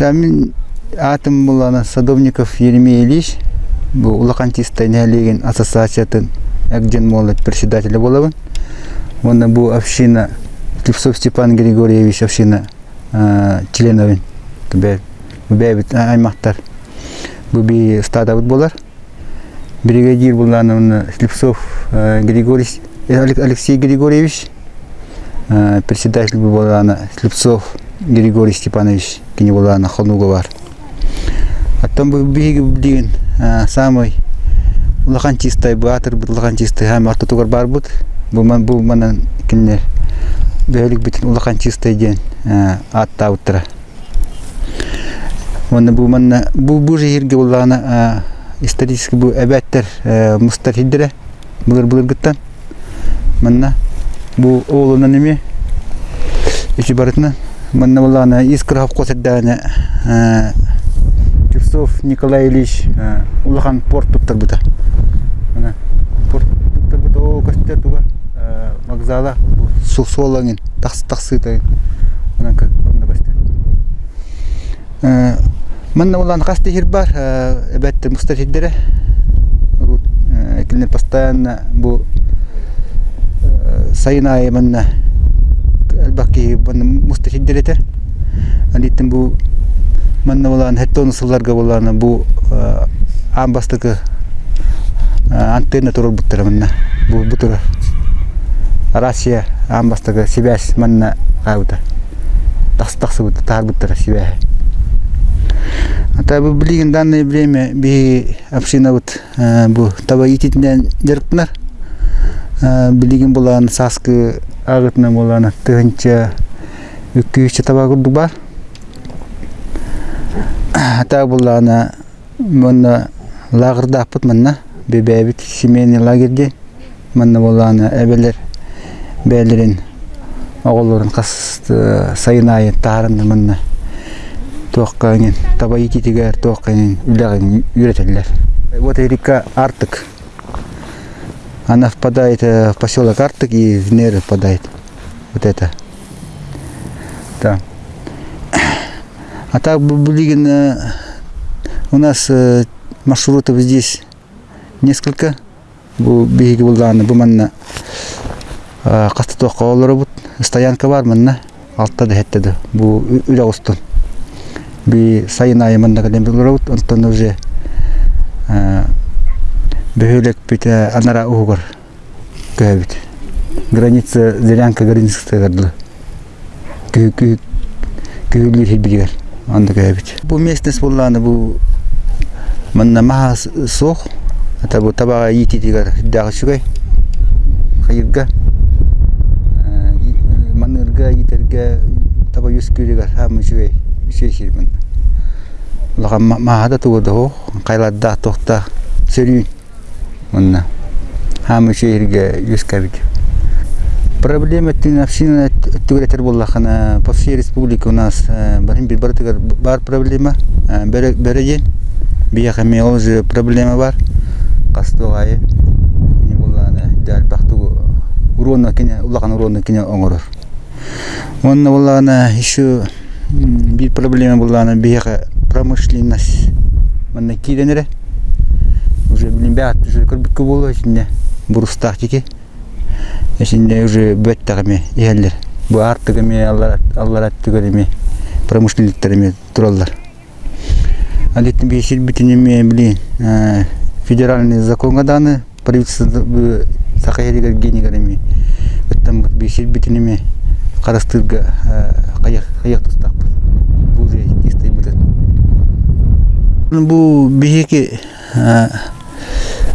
там атом была на садовников Еремей Ильич, был улакантистой нелеген ассоциациятын әкден молы председателі болабын. он был община, Клипсов Степан Григорьевич община а, членовин, бәбіт а, аймахтар Бұл бі стадабыт болар. Бригадир была на Слепцов Клипсов Алексей Григорьевич, а, председатель был на Слепцов Григорьевич, Григорий Степанович Хонуга бар. Аттан бу биги билген самый улахан чистай батыр булахан чистай һәм арты тугар бар бут. Бу ман бу манан киннер бәлик битен улахан чистай ден атта утра. Монда бу манна бу җиргә буланы исторический бу әбәттер мустар хиддере булыр булыр гыттан. Манна бу олуна неме ичи барытна манна буланы искра хаккосырданы Кирсов Николай Ильич улахан порт туттар бута. Мана порт туттар бута о костер туга вокзала су солаңын таксы таксы та. Мана ка мана костер. Манна улан касты хир бар эбетте мустахиддере. Рут килне постоянно бу сайнай манна албаки манна мустахиддерете. Анитен бу манна булан хеттон сылларга буланы бу амбастыкы антенна турur буттара манна бу бутура Россия амбастыгы связь манна каута таксы таксы бут тар буттара связь Ата бу билген данное время би община вот бу таба ититнен дерпнар билген булан саскы агытна булан тыгынча үккүйче таба курдук бар ата булана мына лагырдаппыт мына бебебит семейный лагерьде мына булана эбелер бәлерин оголорун кас сайынайы таарынды мына туакканин таба ититигер туакканин үлягин үйрөтелер вот река Артык она впадает в поселок Артык и в Неры впадает. Вот это. Да. А так Булигин, у нас маршрутов здесь несколько. Бу биги булданы бу манна касты тоққа олары стоянка бар манна алтта хеттеді бу устун би сайын айы манна кадем булары бут онтон уже бөһөлек бите анара угар көбүт граница зелянка граница гардылы күй күй күйүлүр хибигер анда кәбит. Бу местность булланы бу манна маха сох ата бу табага йити дигәр дагы шугай. Хайырга манырга йитергә таба юс күрегә һәм шугай шешир мен. Лага маха да тугыды хо кайлада тохта сөрү манна һәм шеширгә юс кәбит. Проблема тин община түгәтер буллахана по всей республике у нас бир бар проблема. Береген бияхаме уже проблема бар. Кастогай не буллана дал бахту. Урона кине уллаган урона кине оңорор онна еще бир проблема буллана бияха промышленность. Киденере уже билин бәт уже көрбүккө болу ичинде бурустак тики Эсинде уже бөттәгеме иһәлләр. Бу артыгыме аллар аллар аттыгыме промышленниктәреме тураллар. Алит бешил битинеме били федеральный законга даны правительство сахайригер генигереме. Беттем бешил битинеме карастырга каяк каяк тустак. Бу же тистай бутат. Бу бихеке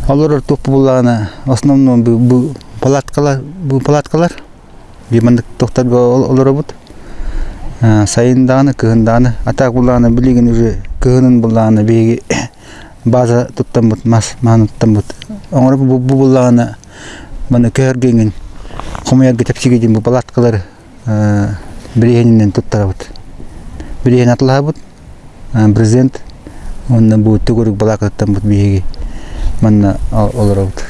алар топ буланы основном бу палаткалар бу палаткалар бимандык токтарга олор бут. Сайынданы кыгынданы атак буланы билеген уже кыгынын буланы беги база туттан бут мас мануттан бут. Оңор бу буланы мана кергенин комуяга тепсиге бу палаткалар бирегенинен туттара бут. Биреген атыла бут. Президент онна бу төгөрүк балакаттан бут биеги манна олор бут